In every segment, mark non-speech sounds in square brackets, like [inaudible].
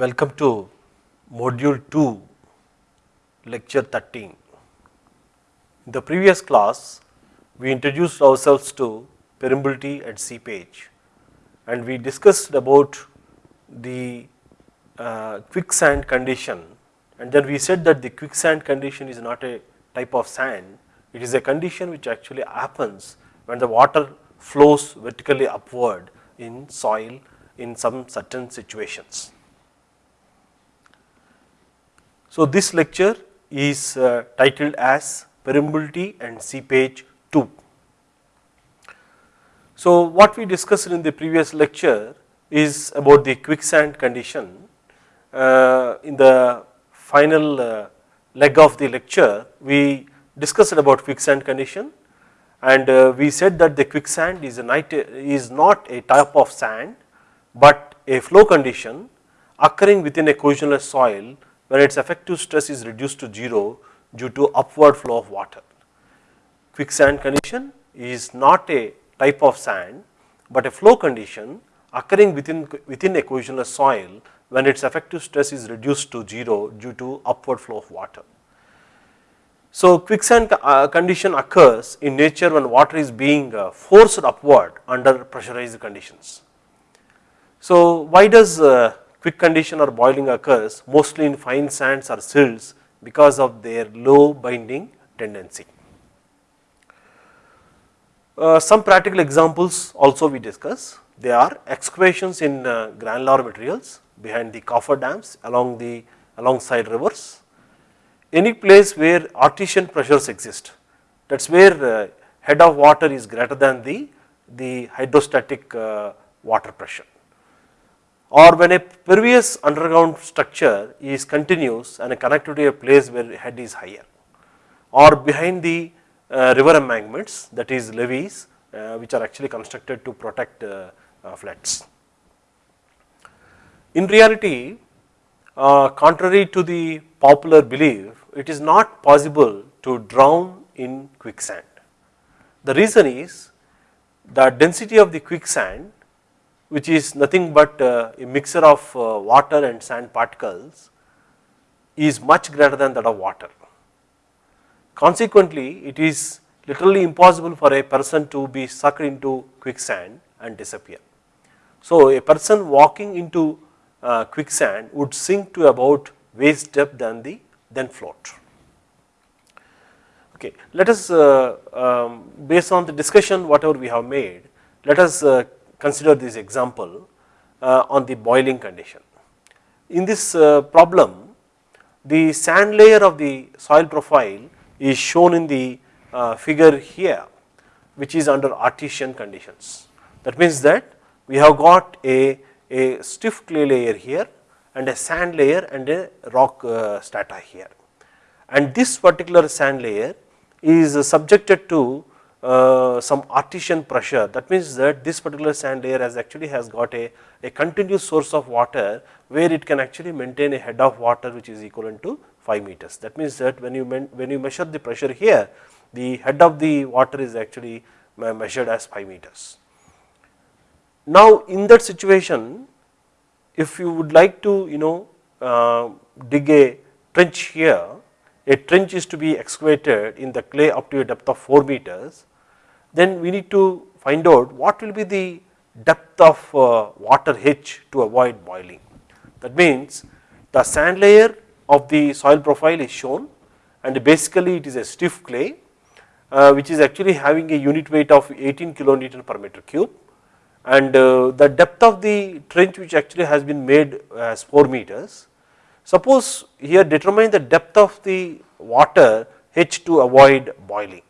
Welcome to module 2 lecture 13. In the previous class we introduced ourselves to permeability and seepage and we discussed about the uh, quicksand condition and then we said that the quicksand condition is not a type of sand, it is a condition which actually happens when the water flows vertically upward in soil in some certain situations. So, this lecture is uh, titled as permeability and seepage 2. So, what we discussed in the previous lecture is about the quicksand condition. Uh, in the final uh, leg of the lecture, we discussed about quicksand condition and uh, we said that the quicksand is, a is not a type of sand, but a flow condition occurring within a cohesionless soil when its effective stress is reduced to 0 due to upward flow of water. Quicksand condition is not a type of sand, but a flow condition occurring within, within a cohesionless soil when its effective stress is reduced to 0 due to upward flow of water. So, quicksand uh, condition occurs in nature when water is being uh, forced upward under pressurized conditions. So, why does uh, quick condition or boiling occurs mostly in fine sands or silts because of their low binding tendency. Uh, some practical examples also we discuss, they are excavations in uh, granular materials behind the cofferdams along the alongside rivers, any place where artesian pressures exist. That is where uh, head of water is greater than the, the hydrostatic uh, water pressure or when a pervious underground structure is continuous and connected to a place where head is higher or behind the uh, river embankments that is levees uh, which are actually constructed to protect uh, floods. In reality contrary to the popular belief it is not possible to drown in quicksand. The reason is the density of the quicksand which is nothing but a mixture of water and sand particles is much greater than that of water. Consequently, it is literally impossible for a person to be sucked into quicksand and disappear. So, a person walking into uh, quicksand would sink to about waist depth than the then float. Okay, let us uh, um, based on the discussion whatever we have made, let us uh, consider this example uh, on the boiling condition. In this uh, problem, the sand layer of the soil profile is shown in the uh, figure here which is under artesian conditions. That means that we have got a, a stiff clay layer here and a sand layer and a rock strata here. And this particular sand layer is subjected to uh, some artesian pressure that means that this particular sand layer has actually has got a, a continuous source of water where it can actually maintain a head of water which is equivalent to 5 meters. That means that when you when you measure the pressure here, the head of the water is actually measured as 5 meters. Now, in that situation, if you would like to you know uh, dig a trench here, a trench is to be excavated in the clay up to a depth of 4 meters, then we need to find out what will be the depth of uh, water H to avoid boiling. That means the sand layer of the soil profile is shown and basically it is a stiff clay uh, which is actually having a unit weight of 18 kilonewton per meter cube and uh, the depth of the trench which actually has been made as 4 meters. Suppose here determine the depth of the water H to avoid boiling.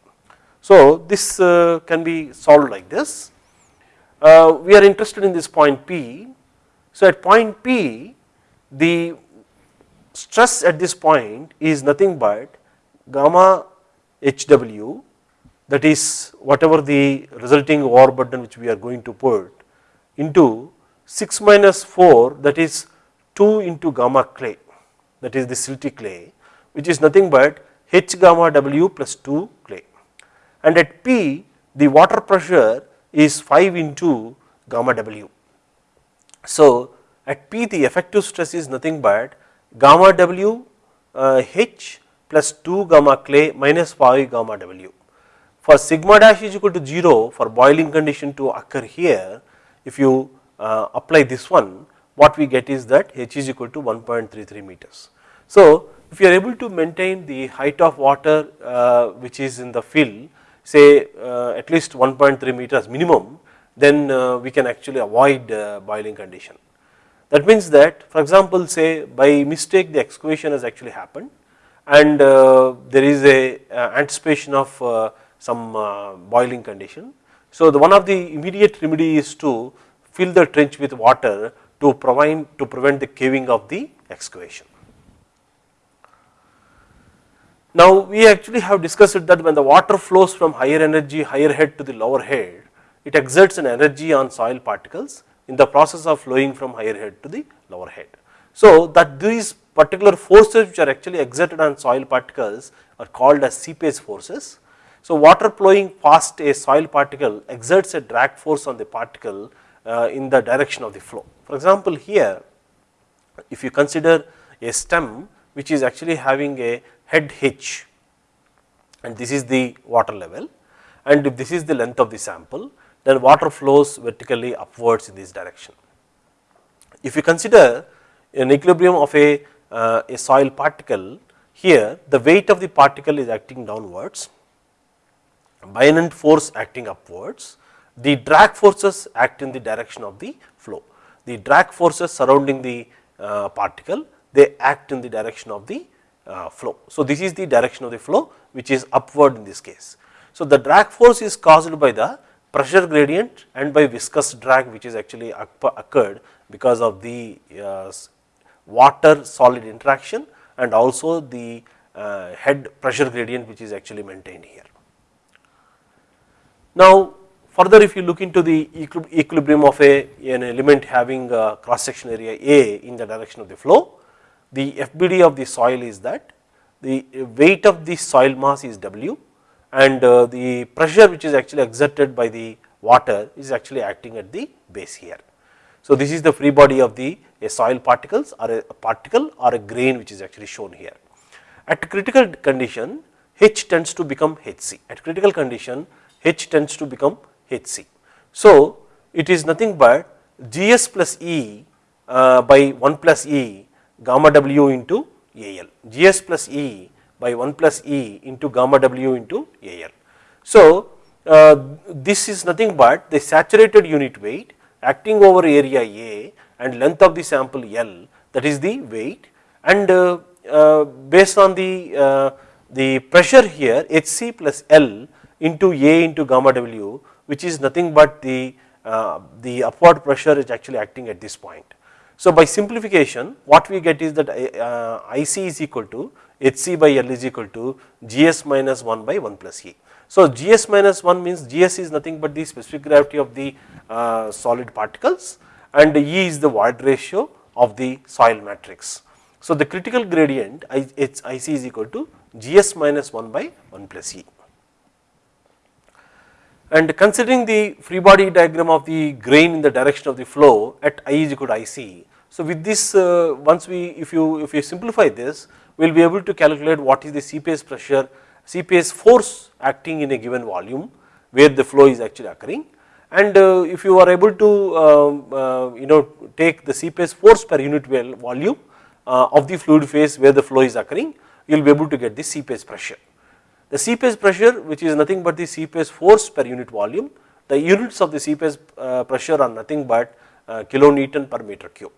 So this uh, can be solved like this. Uh, we are interested in this point P. So at point P the stress at this point is nothing but gamma HW that is whatever the resulting overburden which we are going to put into 6 minus 4 that is 2 into gamma clay that is the silty clay which is nothing but H gamma W plus 2 clay and at P the water pressure is 5 into gamma W. So at P the effective stress is nothing but gamma W uh, H plus 2 gamma clay minus 5 gamma W. For sigma dash is equal to 0 for boiling condition to occur here, if you uh, apply this one, what we get is that H is equal to 1.33 meters. So, if you are able to maintain the height of water uh, which is in the fill say uh, at least 1.3 meters minimum, then uh, we can actually avoid uh, boiling condition. That means that for example, say by mistake the excavation has actually happened and there is a anticipation of some boiling condition. So, the one of the immediate remedy is to fill the trench with water to provide to prevent the caving of the excavation. Now, we actually have discussed that when the water flows from higher energy higher head to the lower head, it exerts an energy on soil particles in the process of flowing from higher head to the lower head. So, that these particular forces which are actually exerted on soil particles are called as seepage forces. So, water flowing past a soil particle exerts a drag force on the particle uh, in the direction of the flow. For example, here if you consider a stem which is actually having a head hitch and this is the water level and if this is the length of the sample then water flows vertically upwards in this direction. If you consider an equilibrium of a, uh, a soil particle here the weight of the particle is acting downwards, buoyant force acting upwards, the drag forces act in the direction of the flow. The drag forces surrounding the uh, particle they act in the direction of the uh, flow. So, this is the direction of the flow which is upward in this case. So, the drag force is caused by the pressure gradient and by viscous drag which is actually occurred because of the uh, water solid interaction and also the uh, head pressure gradient which is actually maintained here. Now, further if you look into the equilibrium of a an element having cross section area A in the direction of the flow, the FBD of the soil is that the weight of the soil mass is W and uh, the pressure which is actually exerted by the water is actually acting at the base here. So, this is the free body of the a soil particles or a particle or a grain which is actually shown here. At critical condition H tends to become Hc, at critical condition H tends to become Hc. So, it is nothing but Gs plus E uh, by 1 plus E gamma w into AL, Gs plus E by 1 plus E into gamma w into AL. So, uh, this is nothing but the saturated unit weight acting over area A and length of the sample L that is the weight and uh, uh, based on the, uh, the pressure here Hc plus L into A into gamma w which is nothing but the, uh, the upward pressure is actually acting at this point. So, by simplification what we get is that uh, IC is equal to Hc by L is equal to Gs minus 1 by 1 plus E. So, Gs minus 1 means Gs is nothing but the specific gravity of the uh, solid particles and E is the void ratio of the soil matrix. So, the critical gradient Ic is equal to Gs minus 1 by 1 plus E. And considering the free body diagram of the grain in the direction of the flow at I is equal to IC. So, with this uh, once we if you if you simplify this we will be able to calculate what is the seepage pressure seepage force acting in a given volume where the flow is actually occurring and uh, if you are able to um, uh, you know take the seepage force per unit volume uh, of the fluid phase where the flow is occurring you will be able to get the seepage pressure. The seepage pressure which is nothing but the seepage force per unit volume, the units of the seepage uh, pressure are nothing but uh, kilonewton per meter cube.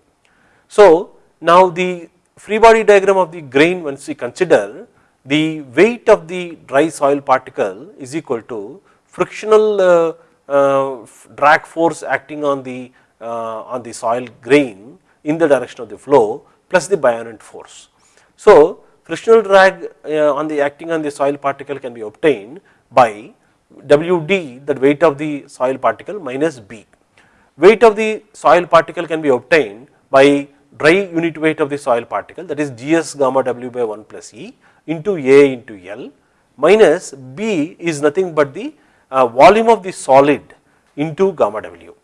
So, now the free body diagram of the grain once we consider the weight of the dry soil particle is equal to frictional uh, uh, drag force acting on the uh, on the soil grain in the direction of the flow plus the buoyant force. So, frictional drag uh, on the acting on the soil particle can be obtained by Wd that weight of the soil particle minus B. Weight of the soil particle can be obtained by dry unit weight of the soil particle that is Gs gamma W by 1 plus E into A into L minus B is nothing but the uh, volume of the solid into gamma W.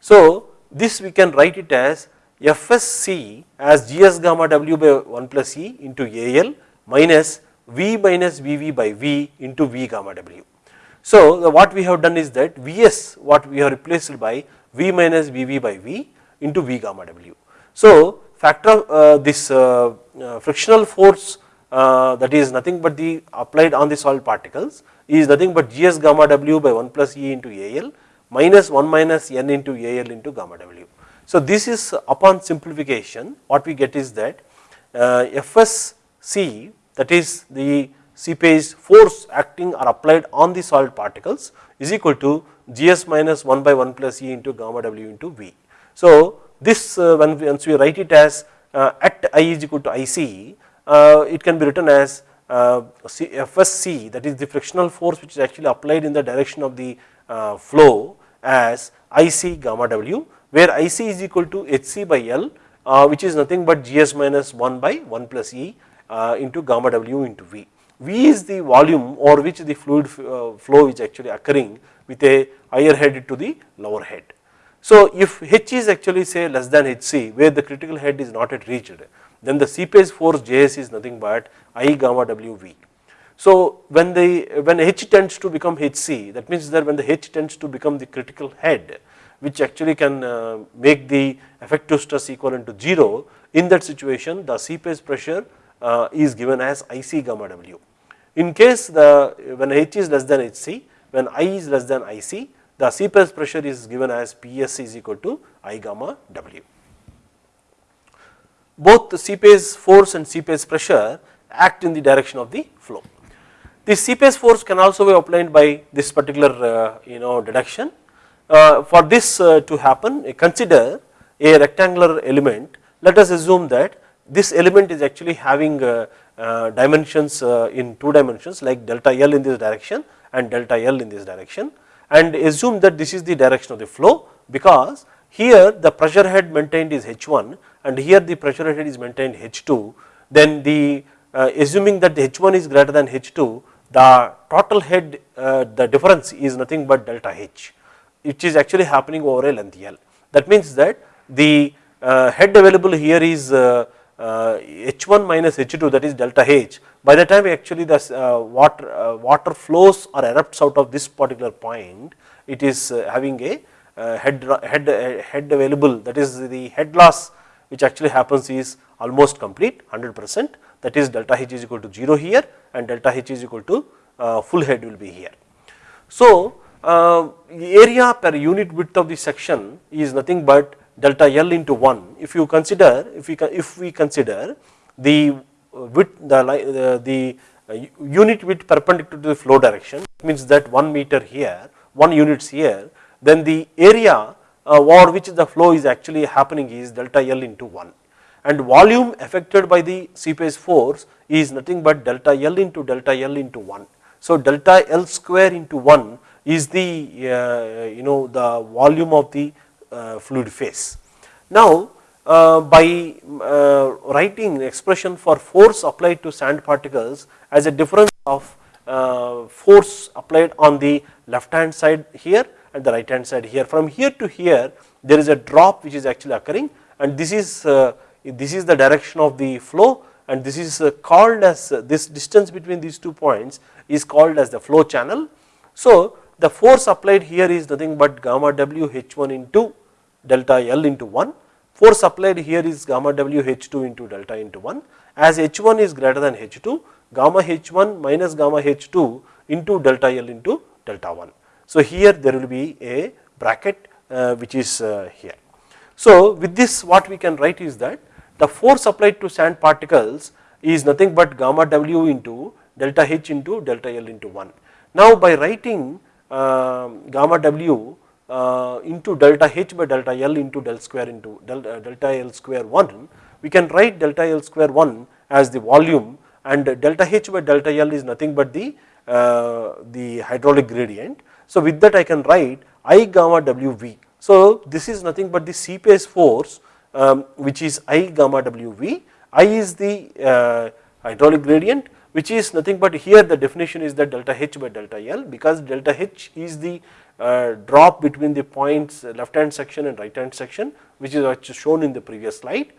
So, this we can write it as FSC as GS gamma W by 1 plus E into AL minus V minus VV by V into V gamma W. So, what we have done is that Vs what we have replaced by V minus VV by V into V gamma W. So, factor uh, this uh, uh, frictional force uh, that is nothing but the applied on the solid particles is nothing but Gs gamma W by 1 plus E into AL minus 1 minus N into AL into gamma W. So, this is upon simplification what we get is that uh, FSC that is the seepage force acting or applied on the solid particles is equal to Gs minus 1 by 1 plus E into gamma W into V. So, this uh, when we, once we write it as uh, at I is equal to IC, uh, it can be written as uh, FSC that is the frictional force which is actually applied in the direction of the uh, flow as IC gamma W where IC is equal to HC by L uh, which is nothing but GS minus 1 by 1 plus E uh, into gamma W into V. V is the volume or which the fluid uh, flow is actually occurring with a higher head to the lower head. So, if H is actually say less than Hc where the critical head is not yet reached then the seepage force Js is nothing but I gamma WV. So, when the when H tends to become Hc that means that when the H tends to become the critical head which actually can uh, make the effective stress equivalent to 0 in that situation the seepage pressure uh, is given as IC gamma W. In case the when H is less than Hc when I is less than IC the seepage pressure is given as PS is equal to I gamma W. Both the seepage force and seepage pressure act in the direction of the flow. The seepage force can also be obtained by this particular uh, you know deduction for this uh, to happen consider a rectangular element. Let us assume that this element is actually having uh, dimensions in two dimensions like delta L in this direction and delta L in this direction. And assume that this is the direction of the flow because here the pressure head maintained is H1 and here the pressure head is maintained H2 then the uh, assuming that the H1 is greater than H2 the total head uh, the difference is nothing but delta H which is actually happening over a length L. That means that the uh, head available here is uh, uh, H1 minus H2 that is delta H. By the time actually the uh, water, uh, water flows or erupts out of this particular point, it is uh, having a head, head, head available that is the head loss which actually happens is almost complete 100 percent that is delta H is equal to 0 here and delta H is equal to full head will be here. So, uh, area per unit width of the section is nothing but delta L into 1. If you consider, if we, if we consider the width, the, the, the uh, unit width perpendicular to the flow direction, means that 1 meter here, 1 units here, then the area uh, over which the flow is actually happening is delta L into 1 and volume affected by the seepage force is nothing but delta L into delta L into 1. So, delta L square into 1 is the uh, you know the volume of the uh, fluid phase. Now, uh, by writing expression for force applied to sand particles as a difference of force applied on the left hand side here and the right hand side here. From here to here there is a drop which is actually occurring and this is this is the direction of the flow and this is called as this distance between these two points is called as the flow channel. So, the force applied here is nothing but gamma W H1 into delta L into 1, force applied here is gamma W H2 into delta into 1, as H1 is greater than H2, gamma H1 minus gamma H2 into delta L into delta 1. So, here there will be a bracket uh, which is uh, here. So, with this what we can write is that the force applied to sand particles is nothing but gamma W into delta H into delta L into 1. Now, by writing gamma w uh, into delta h by delta l into del square into delta, uh, delta l square 1, we can write delta l square 1 as the volume and delta h by delta l is nothing but the, uh, the hydraulic gradient. So, with that I can write I gamma wv. So, this is nothing but the seepage force um, which is I gamma w v. I is the hydraulic gradient which is nothing but here the definition is that delta H by delta L because delta H is the uh, drop between the points left hand section and right hand section which is shown in the previous slide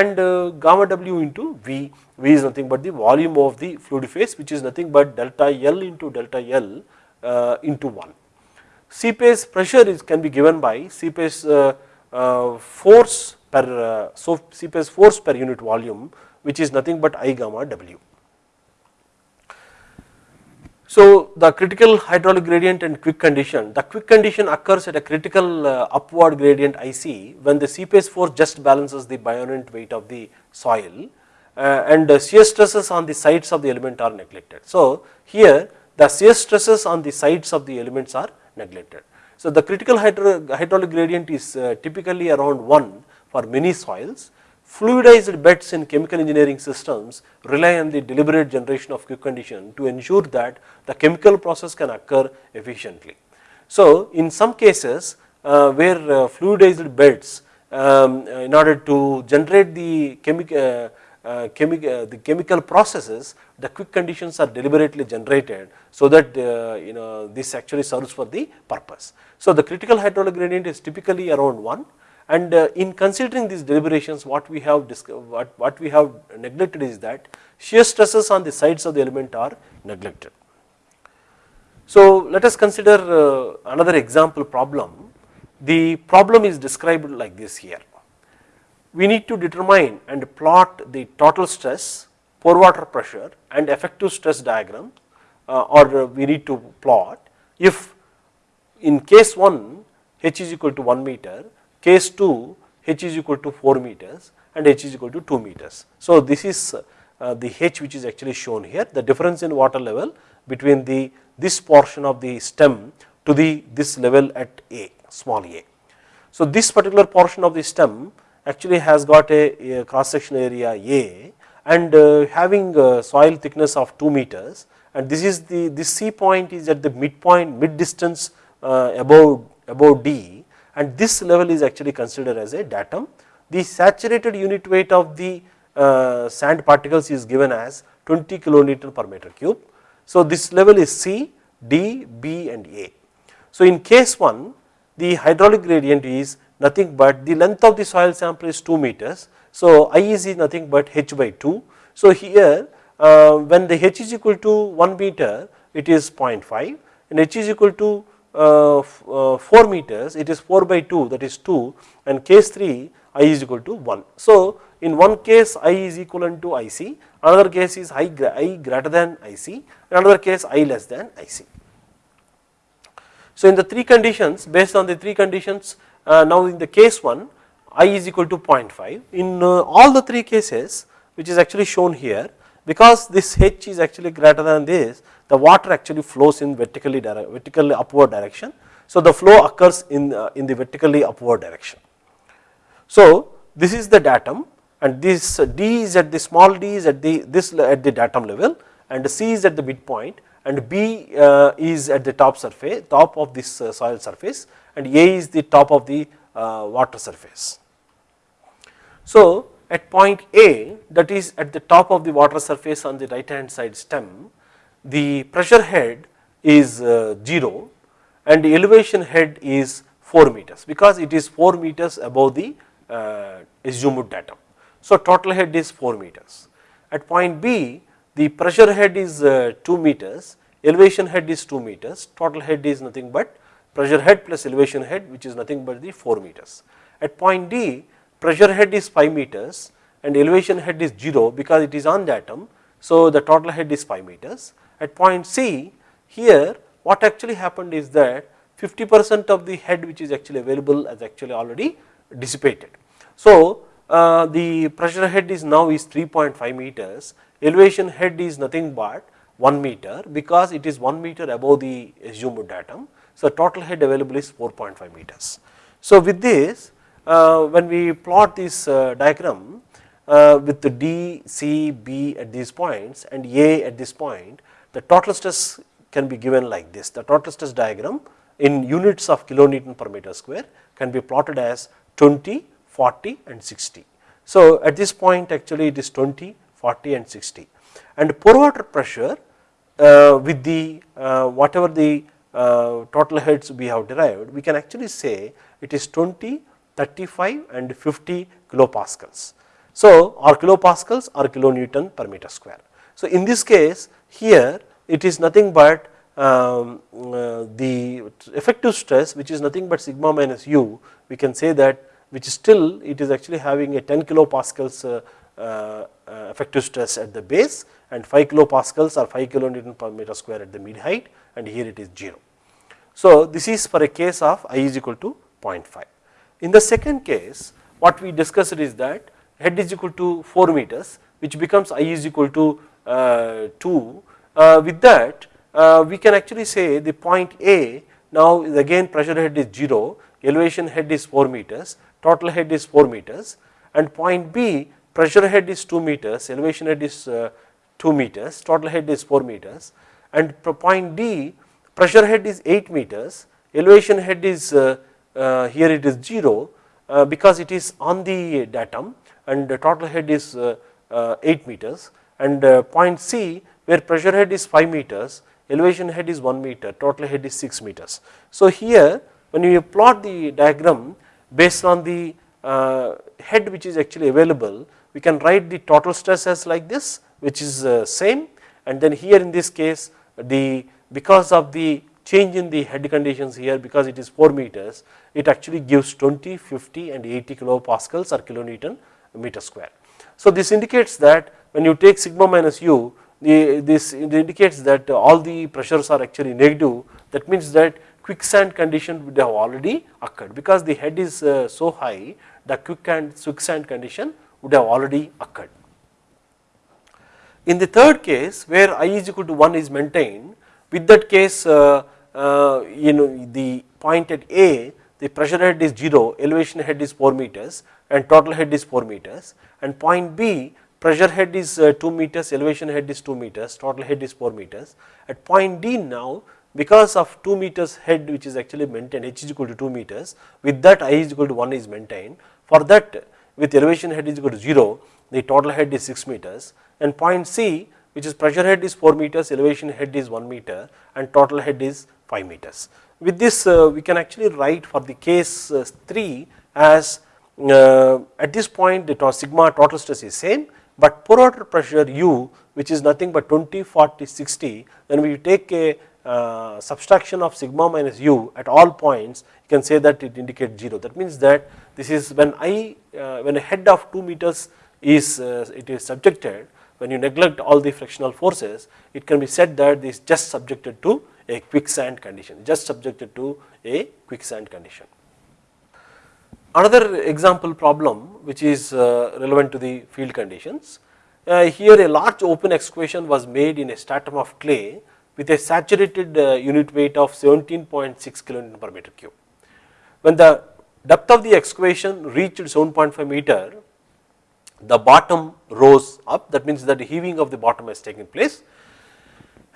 and uh, gamma w into V, V is nothing but the volume of the fluid phase which is nothing but delta L into delta L uh, into 1. Seepage pressure is can be given by seepage uh, uh, force per uh, so seepage force per unit volume which is nothing but I gamma W. So, the critical hydraulic gradient and quick condition, the quick condition occurs at a critical uh, upward gradient IC when the seepage force just balances the buoyant weight of the soil uh, and uh, shear stresses on the sides of the element are neglected. So, here the shear stresses on the sides of the elements are neglected. So, the critical hydraulic gradient is uh, typically around 1 for many soils Fluidized beds in chemical engineering systems rely on the deliberate generation of quick condition to ensure that the chemical process can occur efficiently. So, in some cases uh, where uh, fluidized beds um, in order to generate the chemical uh, uh, chemi uh, the chemical processes the quick conditions are deliberately generated so that uh, you know this actually serves for the purpose. So, the critical hydraulic gradient is typically around 1 and uh, in considering these deliberations what we have what, what we have neglected is that shear stresses on the sides of the element are neglected. So let us consider uh, another example problem. The problem is described like this here. We need to determine and plot the total stress, pore water pressure and effective stress diagram uh, or we need to plot if in case 1 h is equal to 1 meter case 2 h is equal to 4 meters and h is equal to 2 meters. So, this is uh, the h which is actually shown here the difference in water level between the this portion of the stem to the this level at a small a. So, this particular portion of the stem actually has got a, a cross section area a and uh, having soil thickness of 2 meters and this is the this C point is at the midpoint mid distance uh, above above D and this level is actually considered as a datum. The saturated unit weight of the uh, sand particles is given as 20 kilonewton per meter cube. So, this level is C, D, B and A. So, in case 1 the hydraulic gradient is nothing but the length of the soil sample is 2 meters. So, I is nothing but h by 2. So, here uh, when the h is equal to 1 meter it is 0.5 and h is equal to 4 meters it is 4 by 2 that is 2 and case 3 i is equal to 1. So, in one case i is equivalent to ic another case is i, I greater than ic another case i less than ic. So, in the three conditions based on the three conditions uh, now in the case 1 i is equal to 0.5 in uh, all the three cases which is actually shown here because this h is actually greater than this the water actually flows in vertically, vertically upward direction. So, the flow occurs in, uh, in the vertically upward direction. So, this is the datum and this D is at the small d is at the this at the datum level and C is at the midpoint and B uh, is at the top surface top of this uh, soil surface and A is the top of the uh, water surface. So, at point A that is at the top of the water surface on the right hand side stem the pressure head is uh, 0 and the elevation head is 4 meters because it is 4 meters above the uh, assumed datum. So, total head is 4 meters. At point B the pressure head is uh, 2 meters, elevation head is 2 meters, total head is nothing but pressure head plus elevation head which is nothing but the 4 meters. At point D pressure head is 5 meters and elevation head is 0 because it is on the datum. So, the total head is 5 meters at point C here what actually happened is that 50 percent of the head which is actually available is actually already dissipated. So, uh, the pressure head is now is 3.5 meters, elevation head is nothing but 1 meter because it is 1 meter above the assumed datum. So, total head available is 4.5 meters. So, with this uh, when we plot this uh, diagram uh, with the D, C, B at these points and A at this point the total stress can be given like this. The total stress diagram in units of kilonewton per meter square can be plotted as 20, 40 and 60. So, at this point actually it is 20, 40 and 60 and pore water pressure uh, with the uh, whatever the uh, total heads we have derived, we can actually say it is 20, 35 and 50 kilopascals. So, or kilopascals or kilonewton per meter square. So, in this case here it is nothing but um, uh, the effective stress which is nothing but sigma minus u we can say that which is still it is actually having a 10 kilopascals uh, uh, effective stress at the base and 5 kilopascals or 5 kilonewton per meter square at the mid height and here it is 0. So, this is for a case of i is equal to 0.5. In the second case what we discussed is that head is equal to 4 meters which becomes i is equal to uh, Uh, 2 uh, with that uh, we can actually say the point A now again pressure head is 0 elevation head is 4 meters total head is 4 meters and point B pressure head is 2 meters elevation head is uh, 2 meters total head is 4 meters and point D pressure head is 8 meters elevation head is uh, here it is 0 because it is on the datum and the total head is 8 meters and point C where pressure head is 5 meters, elevation head is 1 meter, total head is 6 meters. So, here when you plot the diagram based on the uh, head which is actually available, we can write the total stress as like this which is uh, same and then here in this case the because of the change in the head conditions here because it is 4 meters it actually gives 20, 50 and 80 kilopascals or kilonewton meter square. So, this indicates that when you take sigma minus u the, this indicates that all the pressures are actually negative that means that quicksand condition would have already occurred because the head is uh, so high the quicksand condition would have already occurred. In the third case where i is equal to 1 is maintained with that case uh, uh, you know the point at A the pressure head is 0 elevation head is 4 meters and total head is 4 meters and point B pressure head is uh, 2 meters, elevation head is 2 meters, total head is 4 meters. At point D now because of 2 meters head which is actually maintained h is equal to 2 meters with that i is equal to 1 is maintained. For that with elevation head is equal to 0 the total head is 6 meters and point C which is pressure head is 4 meters, elevation head is 1 meter and total head is 5 meters. With this uh, we can actually write for the case uh, 3 as uh, at this point the sigma total stress is same but pore water pressure U which is nothing but 20, 40, 60 then we take a uh, subtraction of sigma minus u at all points you can say that it indicates 0 that means that this is when I uh, when a head of 2 meters is uh, it is subjected when you neglect all the frictional forces it can be said that this just subjected to a quicksand condition just subjected to a quicksand condition. Another example problem which is uh, relevant to the field conditions. Uh, here a large open excavation was made in a stratum of clay with a saturated uh, unit weight of 17.6 kilonewton per meter cube. When the depth of the excavation reached 7.5 meter, the bottom rose up that means that the heaving of the bottom has taken place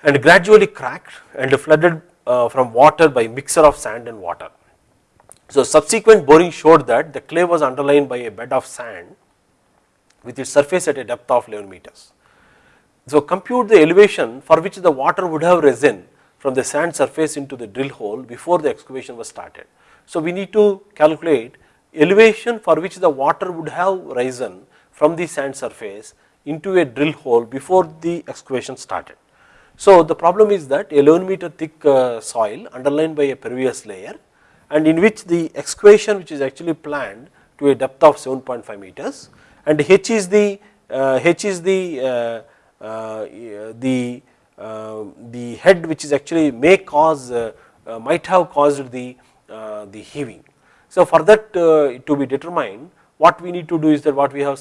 and gradually cracked and flooded from water by mixture of sand and water. So, subsequent boring showed that the clay was underlain by a bed of sand with its surface at a depth of 11 meters. So, compute the elevation for which the water would have risen from the sand surface into the drill hole before the excavation was started. So, we need to calculate elevation for which the water would have risen from the sand surface into a drill hole before the excavation started. So, the problem is that 11 meter thick uh, soil underlain by a pervious layer and in which the excavation which is actually planned to a depth of 7.5 meters and h is the uh, h is the uh, uh, the uh, the head which is actually may cause might have caused the the heaving. So, for that to be determined what we need to do is that what we have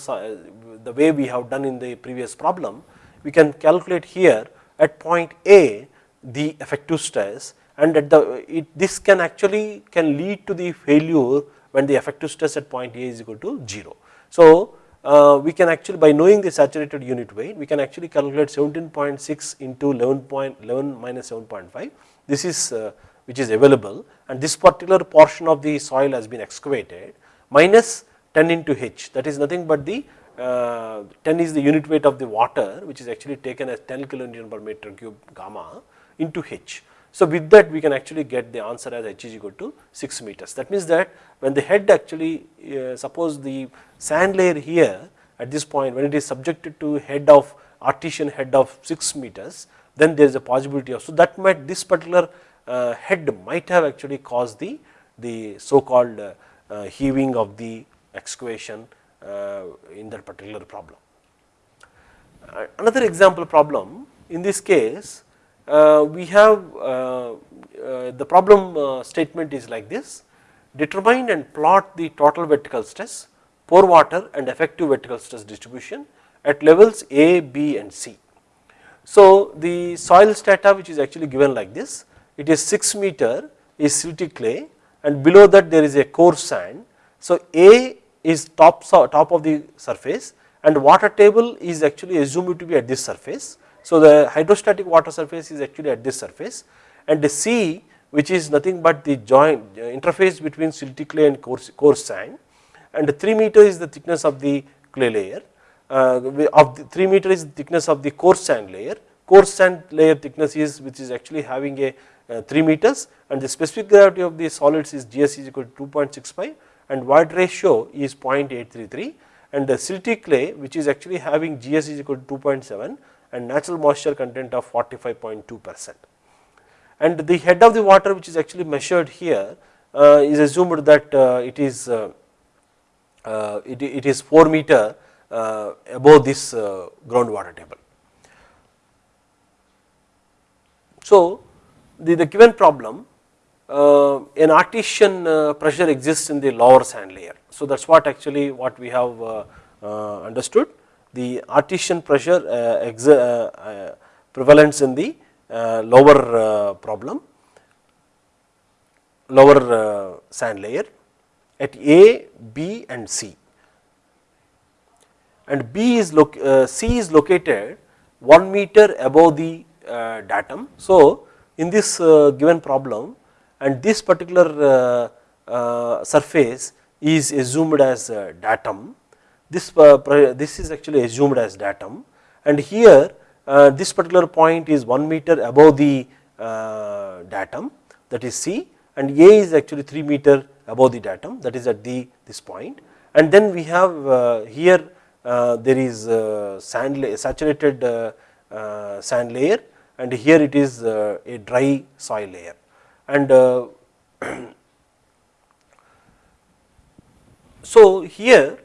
the way we have done in the previous problem we can calculate here at point A the effective stress and at the it, this can actually can lead to the failure when the effective stress at point A is equal to 0. So, uh, we can actually by knowing the saturated unit weight we can actually calculate 17.6 into 11.11 minus 7.5 this is uh, which is available and this particular portion of the soil has been excavated minus 10 into h that is nothing but the uh, 10 is the unit weight of the water which is actually taken as 10 kilonewton per meter cube gamma into h. So, with that we can actually get the answer as h is equal to 6 meters. That means that when the head actually uh, suppose the sand layer here at this point when it is subjected to head of artesian head of 6 meters then there is a possibility of. So, that might this particular uh, head might have actually caused the, the so called uh, uh, heaving of the excavation uh, in that particular problem. Uh, another example problem in this case Uh, we have uh, uh, the problem statement is like this determine and plot the total vertical stress pore water and effective vertical stress distribution at levels A, B and C. So, the soil strata which is actually given like this, it is 6 meter is silty clay and below that there is a coarse sand. So, A is top, top of the surface and water table is actually assumed to be at this surface. So, the hydrostatic water surface is actually at this surface and the C which is nothing but the joint uh, interface between silty clay and coarse, coarse sand and 3 meter is the thickness of the clay layer uh, of the 3 meter is the thickness of the coarse sand layer. Coarse sand layer thickness is which is actually having a uh, 3 meters and the specific gravity of the solids is GS is equal to 2.65 and void ratio is 0.833 and the silty clay which is actually having GS is equal to 2.7 and natural moisture content of 45.2 percent. And the head of the water which is actually measured here uh, is assumed that uh, it is uh, uh it, it is 4 meter uh, above this uh, groundwater table. So, the, the given problem an artesian pressure exists in the lower sand layer. So, that is what actually what we have understood the artesian pressure prevalence in the lower problem lower sand layer at A, B and C and B is uh, C is located 1 meter above the uh, datum. So, in this uh, given problem and this particular uh, uh, surface is assumed as uh, datum, this, this is actually assumed as datum. And here this particular point is 1 meter above the datum that is C. And A is actually 3 meter above the datum that is at the this point. And then we have here uh, there is uh, sand saturated uh, sand layer. And here it is a dry soil layer. And [clears throat] so here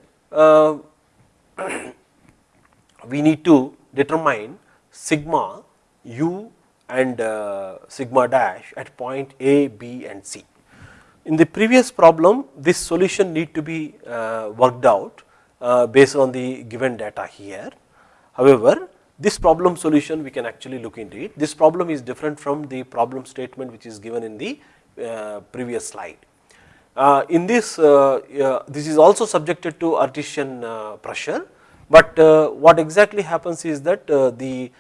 [clears throat] we need to determine sigma u and uh, sigma dash at point A, B and C. In the previous problem this solution need to be uh, worked out uh, based on the given data here. However, this problem solution we can actually look into it. This problem is different from the problem statement which is given in the uh, previous slide. Uh, in this, uh, this is also subjected to artesian uh, pressure, but uh, what exactly happens is that the,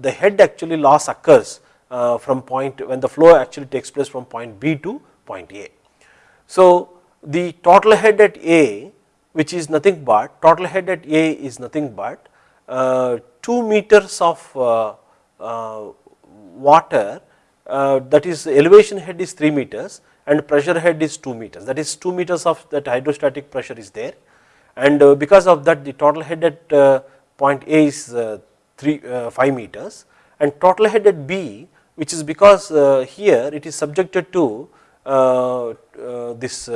the head actually loss occurs from point when the flow actually takes place from point B to point A. So, the total head at A which is nothing but total head at A is nothing but uh, 2 meters of uh, uh, water uh, that is elevation head is 3 meters and pressure head is 2 meters that is 2 meters of that hydrostatic pressure is there and uh, because of that the total head at uh, point A is 3 5 meters and total head at B which is because here it is subjected to this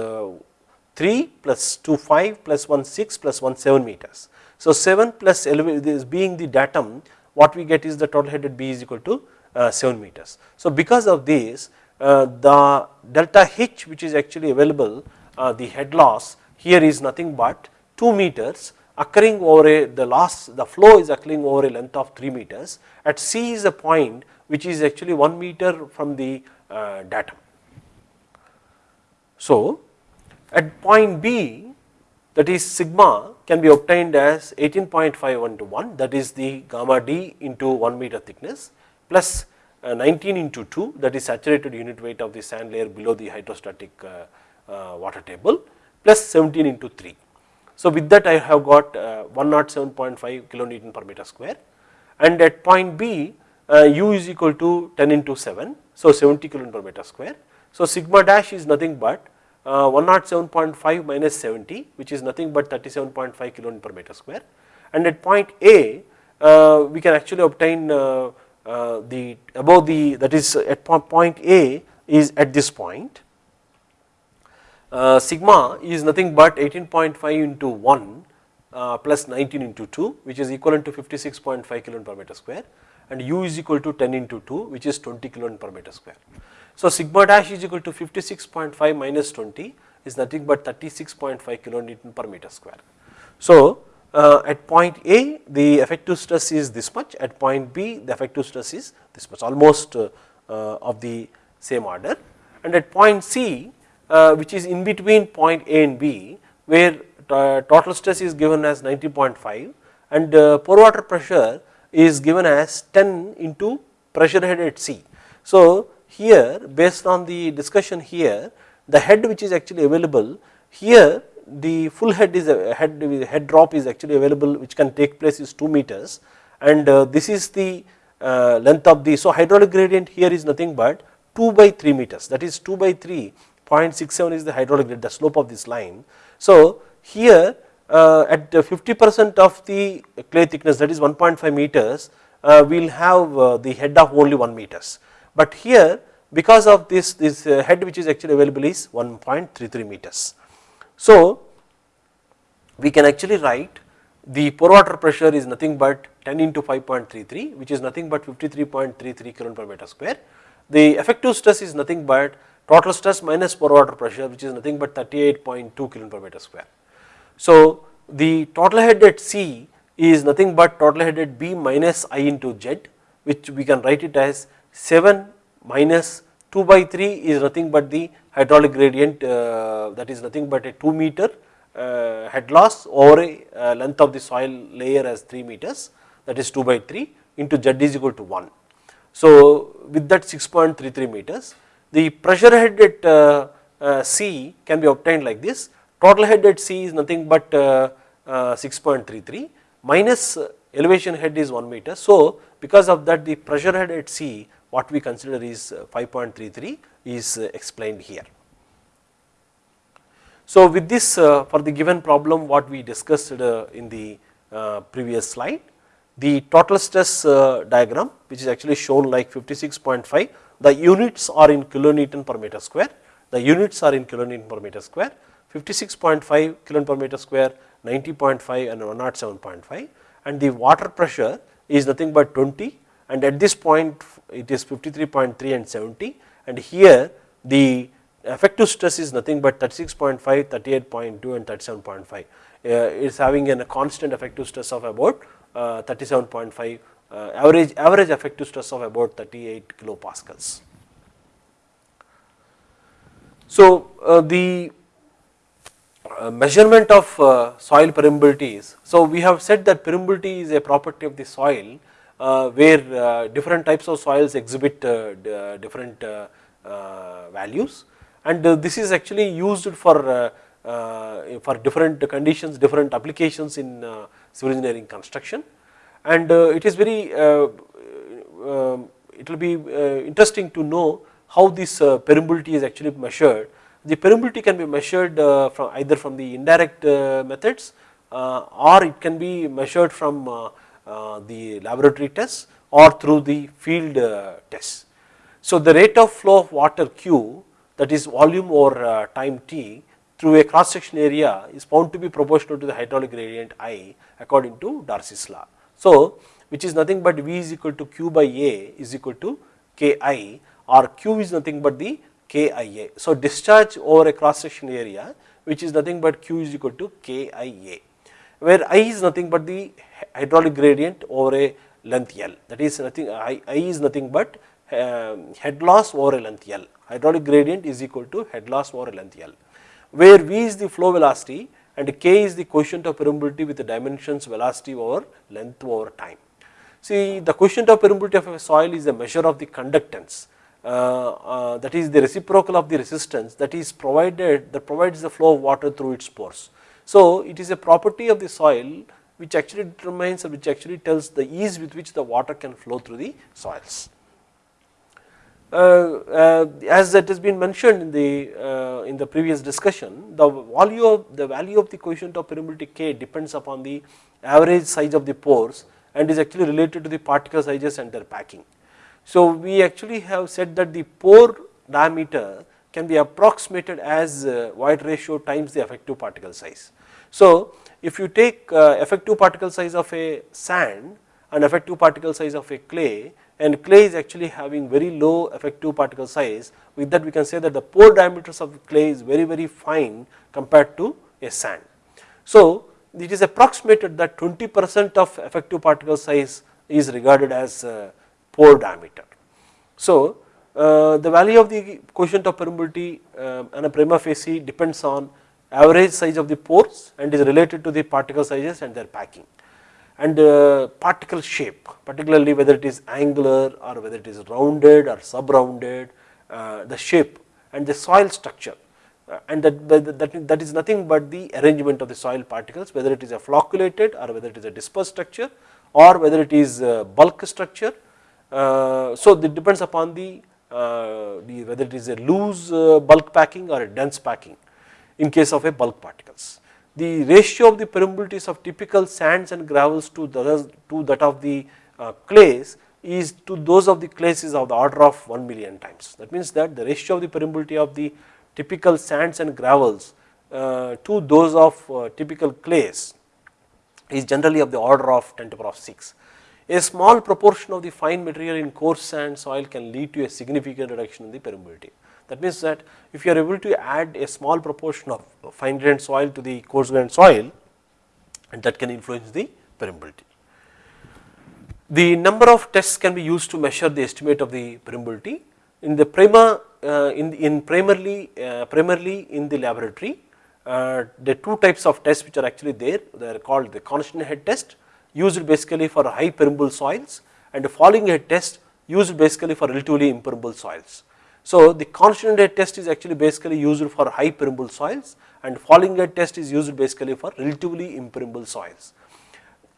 3 plus 2 5 plus 1 6 plus 1 7 meters. So, 7 plus this being the datum what we get is the total head at B is equal to uh, 7 meters. So, because of this uh, the delta H which is actually available uh, the head loss here is nothing but 2 meters occurring over a the loss the flow is occurring over a length of 3 meters at C is a point which is actually 1 meter from the uh, datum. So, at point B that is sigma can be obtained as 18.51 to 1 that is the gamma d into 1 meter thickness plus uh, 19 into 2 that is saturated unit weight of the sand layer below the hydrostatic uh, uh, water table plus 17 into 3. So, with that I have got 107.5 kilonewton per meter square and at point B uh, u is equal to 10 into 7, so 70 kilonewton per meter square. So sigma dash is nothing but uh, 107.5 minus 70 which is nothing but 37.5 kilonewton per meter square and at point A uh, we can actually obtain uh, uh, the above the that is at point A is at this point uh, sigma is nothing but 18.5 into 1 uh, plus 19 into 2 which is equivalent to 56.5 kilonewton per meter square and u is equal to 10 into 2 which is 20 kilonewton per meter square. So sigma dash is equal to 56.5 minus 20 is nothing but 36.5 kilonewton per meter square. So uh, at point A the effective stress is this much, at point B the effective stress is this much almost uh, uh, of the same order and at point C uh, which is in between point A and B where total stress is given as 90.5 and uh, pore water pressure is given as 10 into pressure head at C. So here based on the discussion here the head which is actually available here the full head is a head head drop is actually available which can take place is 2 meters and uh, this is the uh, length of the so hydraulic gradient here is nothing but 2 by 3 meters that is 2 by 3 0.67 is the hydraulic gradient the slope of this line. So here uh, at 50 percent of the clay thickness that is 1.5 meters uh, we will have uh, the head of only 1 meters but here because of this this uh, head which is actually available is 1.33 meters. So, we can actually write the pore water pressure is nothing but 10 into 5.33 which is nothing but 53.33 kilon per meter square. The effective stress is nothing but total stress minus pore water pressure which is nothing but 38.2 kilon per meter square. So, the total head at C is nothing but total head at B minus I into Z which we can write it as 7 minus 2 by 3 is nothing but the hydraulic gradient uh, that is nothing but a 2 meter uh, head loss over a uh, length of the soil layer as 3 meters that is 2 by 3 into z is equal to 1. So with that 6.33 meters the pressure head at C can be obtained like this total head at C is nothing but 6.33 minus elevation head is 1 meter. So because of that the pressure head at C what we consider is 5.33 is uh, explained here. So with this uh, for the given problem what we discussed uh, in the previous slide, the total stress diagram which is actually shown like 56.5, the units are in kilonewton per meter square, the units are in kilonewton per meter square, 56.5 kilon per meter square, 90.5 and 107.5 and the water pressure is nothing but 20 and at this point it is 53.3 and 70 and here the effective stress is nothing but 36.5, 38.2 and 37.5. Uh, it is having a constant effective stress of about uh, 37.5 uh, average average effective stress of about 38 kilopascals. So uh, the uh, measurement of uh, soil permeabilities. So we have said that permeability is a property of the soil Uh, where uh, different types of soils exhibit uh, different uh, values and uh, this is actually used for uh, for different conditions, different applications in civil engineering construction and it is very um, it will be interesting to know how this permeability is actually measured. The permeability can be measured from either from the indirect methods or it can be measured from the laboratory tests or through the field tests. So the rate of flow of water Q that is volume over uh, time T through a cross section area is found to be proportional to the hydraulic gradient I according to Darcy's law. So which is nothing but V is equal to Q by A is equal to Ki or Q is nothing but the Kia. So discharge over a cross section area which is nothing but Q is equal to Kia where I is nothing but the hydraulic gradient over a length L that is nothing I, I is nothing but um, head loss over a length L. Hydraulic gradient is equal to head loss over a length L, where V is the flow velocity and K is the coefficient of permeability with the dimensions velocity over length over time. See the coefficient of permeability of a soil is a measure of the conductance uh, uh, that is the reciprocal of the resistance that is provided that provides the flow of water through its pores. So it is a property of the soil which actually determines or which actually tells the ease with which the water can flow through the soils. Uh, uh, as that has been mentioned in the uh, in the previous discussion, the value of the value of the coefficient of permeability k depends upon the average size of the pores and is actually related to the particle sizes and their packing. So we actually have said that the pore diameter can be approximated as void ratio times the effective particle size. So if you take effective particle size of a sand and effective particle size of a clay and clay is actually having very low effective particle size with that we can say that the pore diameters of clay is very very fine compared to a sand. So it is approximated that 20 percent of effective particle size is regarded as pore diameter. So uh, the value of the coefficient of permeability uh, and a prima facie depends on average size of the pores and is related to the particle sizes and their packing and uh, particle shape particularly whether it is angular or whether it is rounded or sub rounded uh, the shape and the soil structure uh, and that, that, that is nothing but the arrangement of the soil particles whether it is a flocculated or whether it is a dispersed structure or whether it is bulk structure. so it depends upon the, the whether it is a loose bulk packing or a dense packing in case of a bulk particles the ratio of the permeabilities of typical sands and gravels to, the, to that of the uh, clays is to those of the clays is of the order of 1 million times. That means that the ratio of the permeability of the typical sands and gravels uh, to those of uh, typical clays is generally of the order of 10 to the power of 6. A small proportion of the fine material in coarse sand soil can lead to a significant reduction in the permeability. That means that if you are able to add a small proportion of fine grained soil to the coarse grained soil and that can influence the permeability. The number of tests can be used to measure the estimate of the permeability. In the prima, uh, in, in primarily, uh, primarily in the laboratory, uh, the two types of tests which are actually there, they are called the constant head test used basically for high permeable soils and the falling head test used basically for relatively impermeable soils. So the constant head test is actually basically used for high permeable soils and falling head test is used basically for relatively impermeable soils.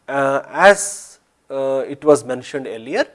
Uh, as uh, it was mentioned earlier,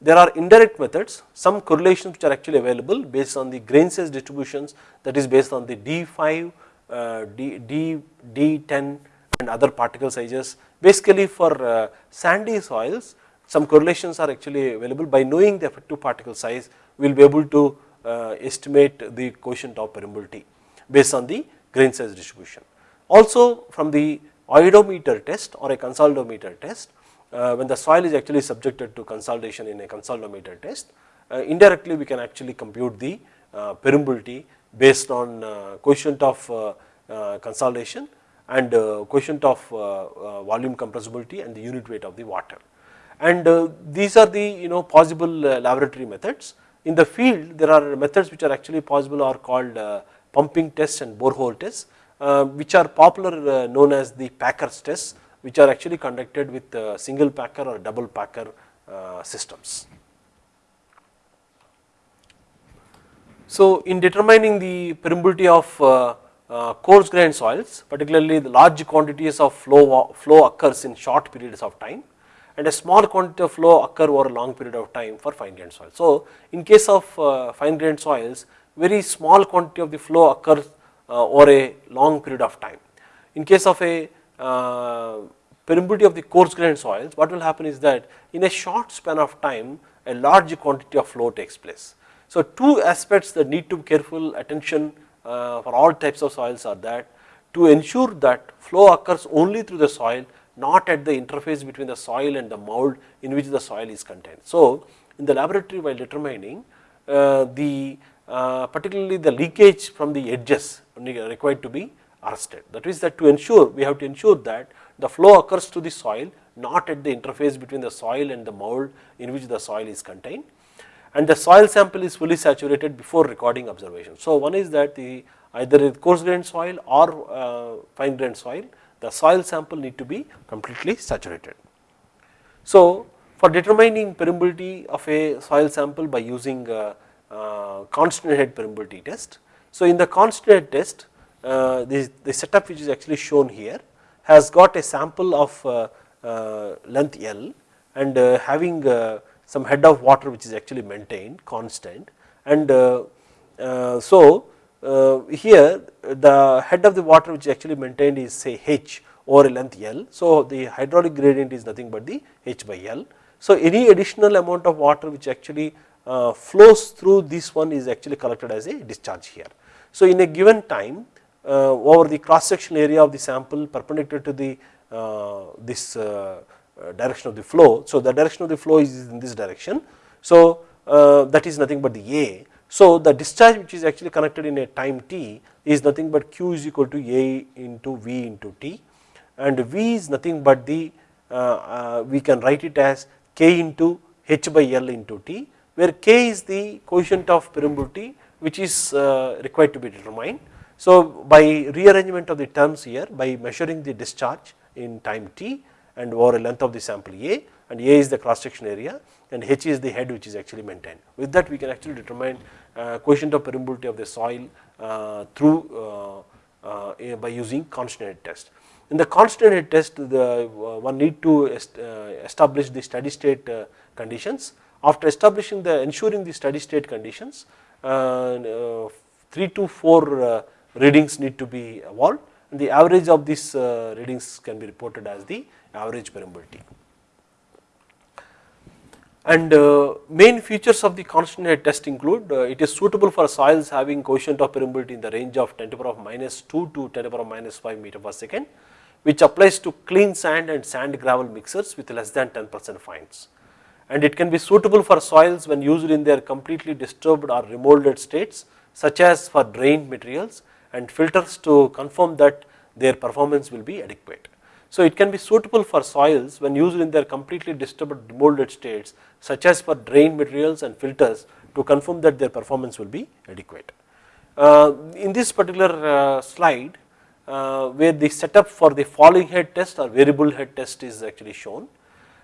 there are indirect methods, some correlations which are actually available based on the grain size distributions that is based on the D5, uh, D, D, D10 and other particle sizes. Basically for uh, sandy soils, some correlations are actually available by knowing the effective particle size, we will be able to uh, estimate the coefficient of permeability based on the grain size distribution. Also from the oedometer test or a consolidometer test, uh, when the soil is actually subjected to consolidation in a consolidometer test, indirectly we can actually compute the permeability based on coefficient of consolidation and coefficient of volume compressibility and the unit weight of the water. And these are the you know possible laboratory methods in the field there are methods which are actually possible are called uh, pumping tests and borehole tests uh, which are popular uh, known as the packers tests which are actually conducted with single packer or double packer systems. So in determining the permeability of uh, coarse grained soils particularly the large quantities of flow, flow occurs in short periods of time and a small quantity of flow occur over a long period of time for fine grained soil. So, in case of uh, fine grained soils very small quantity of the flow occurs uh, over a long period of time. In case of a uh, permeability of the coarse grained soils what will happen is that in a short span of time a large quantity of flow takes place. So, two aspects that need to be careful attention uh, for all types of soils are that to ensure that flow occurs only through the soil not at the interface between the soil and the mold in which the soil is contained. So, in the laboratory while determining uh, the uh, particularly the leakage from the edges required to be arrested. That is that to ensure we have to ensure that the flow occurs to the soil not at the interface between the soil and the mold in which the soil is contained and the soil sample is fully saturated before recording observation. So, one is that the either coarse grained soil or uh, fine grained soil the soil sample need to be completely saturated. So, for determining permeability of a soil sample by using a, a constant head permeability test. So, in the constant head test uh, the, the setup which is actually shown here has got a sample of uh, uh, length L and uh, having some head of water which is actually maintained constant and so here the head of the water which is actually maintained is say H over length L. So, the hydraulic gradient is nothing but the H by L. So, any additional amount of water which actually uh, flows through this one is actually collected as a discharge here. So, in a given time uh, over the cross sectional area of the sample perpendicular to the uh, this uh, uh, Uh, direction of the flow. So, the direction of the flow is in this direction. So, uh, that is nothing but the A. So, the discharge which is actually connected in a time t is nothing but q is equal to A into V into t and V is nothing but the uh, uh, we can write it as k into h by L into t where k is the coefficient of permeability which is required to be determined. So, by rearrangement of the terms here by measuring the discharge in time t and over a length of the sample A and A is the cross section area and H is the head which is actually maintained. With that we can actually determine uh, coefficient of permeability of the soil uh, through uh, uh by using constant head test. In the constant head test the uh, one need to est uh, establish the steady state conditions. After establishing the ensuring the steady state conditions 3 to 4 readings need to be evolved and the average of these readings can be reported as the average permeability. And uh, main features of the constant head test include uh, it is suitable for soils having coefficient of permeability in the range of 10 to the power of minus 2 to 10 to the power of minus 5 meter per second which applies to clean sand and sand gravel mixers with less than 10 percent fines. And it can be suitable for soils when used in their completely disturbed or remolded states such as for drained materials and filters to confirm that their performance will be adequate. So, it can be suitable for soils when used in their completely disturbed molded states such as for drain materials and filters to confirm that their performance will be adequate. Uh, in this particular uh, slide uh, where the setup for the falling head test or variable head test is actually shown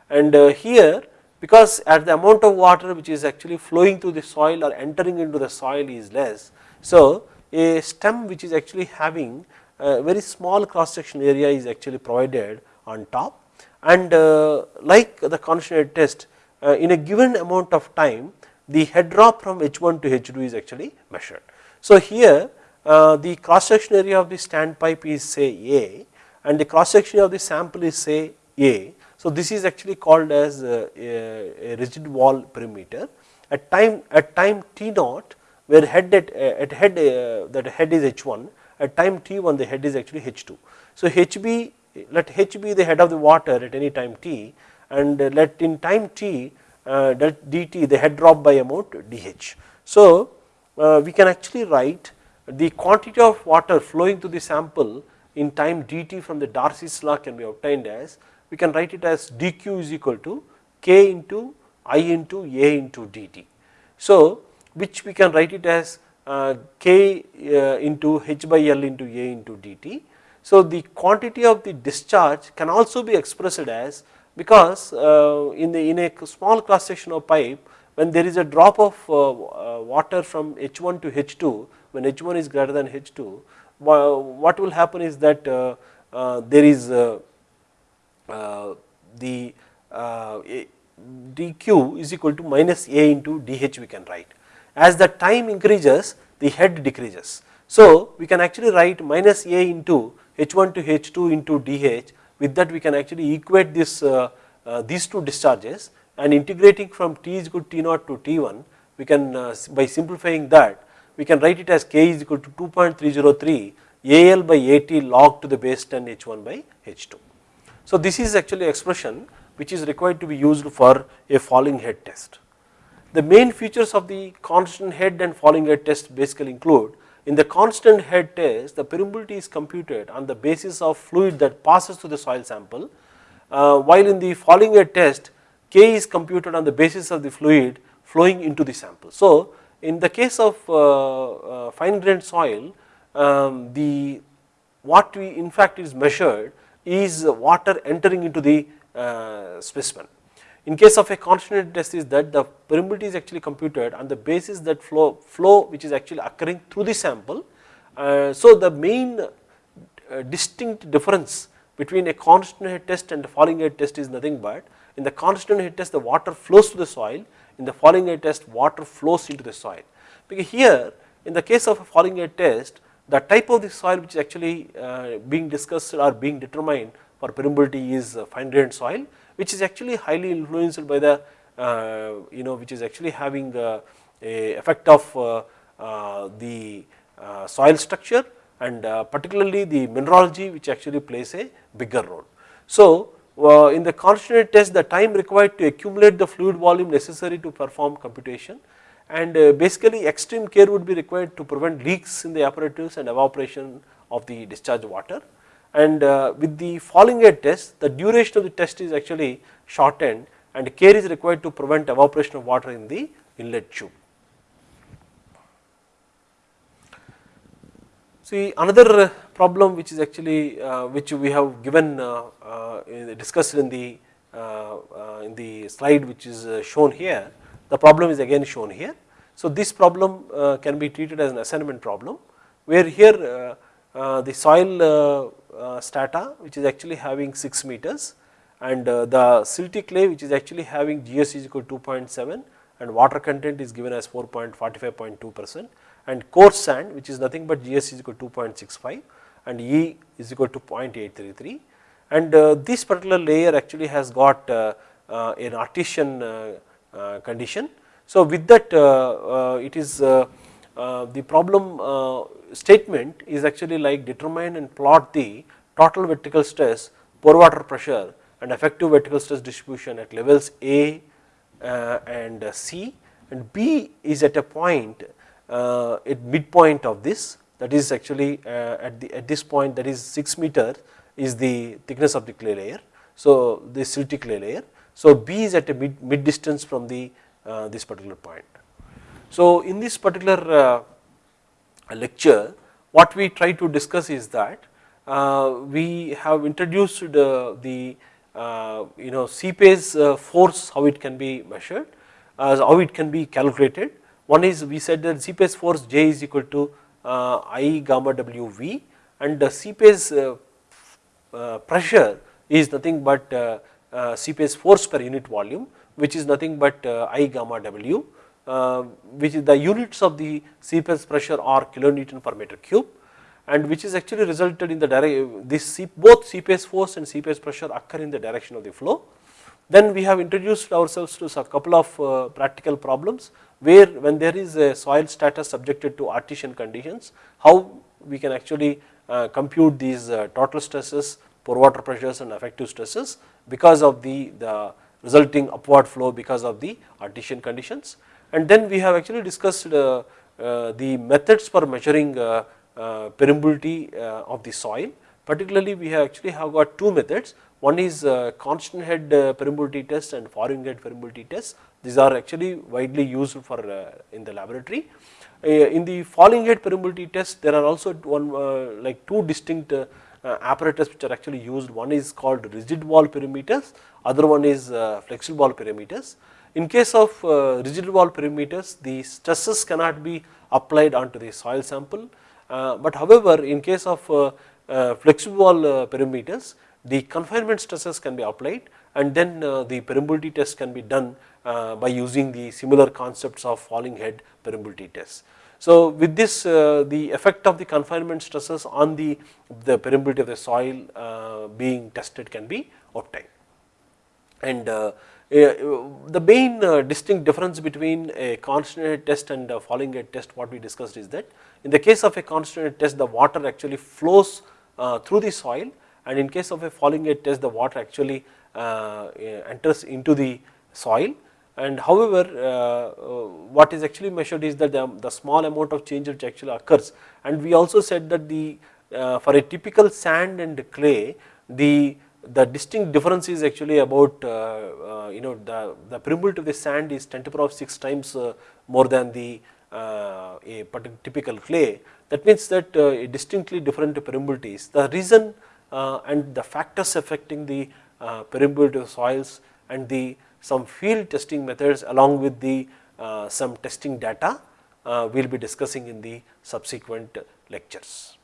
and uh, here because at the amount of water which is actually flowing through the soil or entering into the soil is less. So, a stem which is actually having a very small cross section area is actually provided on top and uh, like the constant test uh, in a given amount of time the head drop from H1 to H2 is actually measured. So, here uh, the cross section area of the standpipe is say A and the cross section of the sample is say A. So, this is actually called as a, a rigid wall permeameter at time at time T naught where head at, at head uh, that head is H1 at time t1 the head is actually h2. So, hb let h be the head of the water at any time t and let in time t uh, dt the head drop by amount dh. So, uh, we can actually write the quantity of water flowing to the sample in time dt from the Darcy's law can be obtained as we can write it as dq is equal to k into i into a into dt. So, which we can write it as Uh, k uh, into h by L into A into dt. So, the quantity of the discharge can also be expressed as because uh, in the in a small cross section of pipe when there is a drop of uh, uh, water from H1 to H2 when H1 is greater than H2 what will happen is that there is the dq is equal to minus A into dH we can write as the time increases the head decreases. So, we can actually write minus A into H1 to H2 into dH with that we can actually equate this uh, uh, these two discharges and integrating from T is equal to T naught to T1 we can uh, by simplifying that we can write it as K is equal to 2.303 AL by AT log to the base 10 H1 by H2. So, this is actually expression which is required to be used for a falling head test. The main features of the constant head and falling head test basically include in the constant head test the permeability is computed on the basis of fluid that passes through the soil sample uh, while in the falling head test K is computed on the basis of the fluid flowing into the sample. So, in the case of uh, uh, fine grained soil um, the what we in fact is measured is water entering into the uh, specimen in case of a constant head test is that the permeability is actually computed on the basis that flow, flow which is actually occurring through the sample. Uh, so, the main uh, distinct difference between a constant head test and a falling head test is nothing but in the constant head test the water flows to the soil, in the falling head test water flows into the soil. Because here in the case of a falling head test the type of the soil which is actually uh, being discussed or being determined for permeability is fine grained soil which is actually highly influenced by the uh, you know which is actually having a, effect of uh, uh, the soil structure and particularly the mineralogy which actually plays a bigger role. So in the constant test the time required to accumulate the fluid volume necessary to perform computation and basically extreme care would be required to prevent leaks in the apparatus and evaporation of the discharge water and with the falling head test the duration of the test is actually shortened and care is required to prevent evaporation of water in the inlet tube. See another problem which is actually uh, which we have given uh, uh, discussed in the uh, uh, in the slide which is uh, shown here the problem is again shown here. So this problem can be treated as an assignment problem where here the soil strata which is actually having 6 meters and the silty clay which is actually having GS is equal to 2.7 and water content is given as 4.45.2 percent and coarse sand which is nothing but GS is equal to 2.65 and E is equal to 0.833 and uh, this particular layer actually has got uh, uh, an artesian uh, uh, condition. So with that uh, it is the problem statement is actually like determine and plot the total vertical stress, pore water pressure and effective vertical stress distribution at levels A and C and B is at a point uh, at midpoint of this that is actually uh, at the at this point that is 6 meter is the thickness of the clay layer. So the silty clay layer. So B is at a mid, mid distance from the uh, this particular point. So in this particular lecture what we try to discuss is that we have introduced the you know seepage force how it can be measured, how it can be calculated. One is we said that seepage force J is equal to uh, I gamma W V and the uh, uh, pressure is nothing but uh, uh, seepage force per unit volume which is nothing but uh, I gamma W which is the units of the seepage pressure are kilonewton per meter cube and which is actually resulted in the direct this both seepage force and seepage pressure occur in the direction of the flow. Then we have introduced ourselves to a couple of practical problems where when there is a soil status subjected to artesian conditions, how we can actually uh, compute these uh, total stresses, pore water pressures and effective stresses because of the, the resulting upward flow because of the artesian conditions. And then we have actually discussed uh, uh the methods for measuring uh, uh, permeability of the soil particularly we have actually have got two methods one is constant head permeability test and falling head permeability test these are actually widely used for uh, in the laboratory. Uh, in the falling head permeability test, there are also one uh, like two distinct apparatus which are actually used. One is called rigid wall permeameters, other one is flexible wall permeameters. In case of rigid wall permeameters, the stresses cannot be applied onto the soil sample, but however, in case of flexible wall permeameters, the confinement stresses can be applied and then the permeability test can be done uh, by using the similar concepts of falling head permeability tests. So with this uh, the effect of the confinement stresses on the, the permeability of the soil uh, being tested can be obtained. And uh, the main uh, distinct difference between a constant head test and a falling head test what we discussed is that in the case of a constant head test the water actually flows uh, through the soil and in case of a falling head test the water actually enters into the soil. And however uh, uh, what is actually measured is that the, the, small amount of change which actually occurs. And we also said that the uh, for a typical sand and clay the the distinct difference is actually about uh, uh, you know the the permeability of the sand is 10 to the power of 6 times uh, more than the a typical clay that means that a distinctly different permeabilities the reason and the factors affecting the permeability of soils and the some field testing methods along with the uh, some testing data uh, we will be discussing in the subsequent lectures.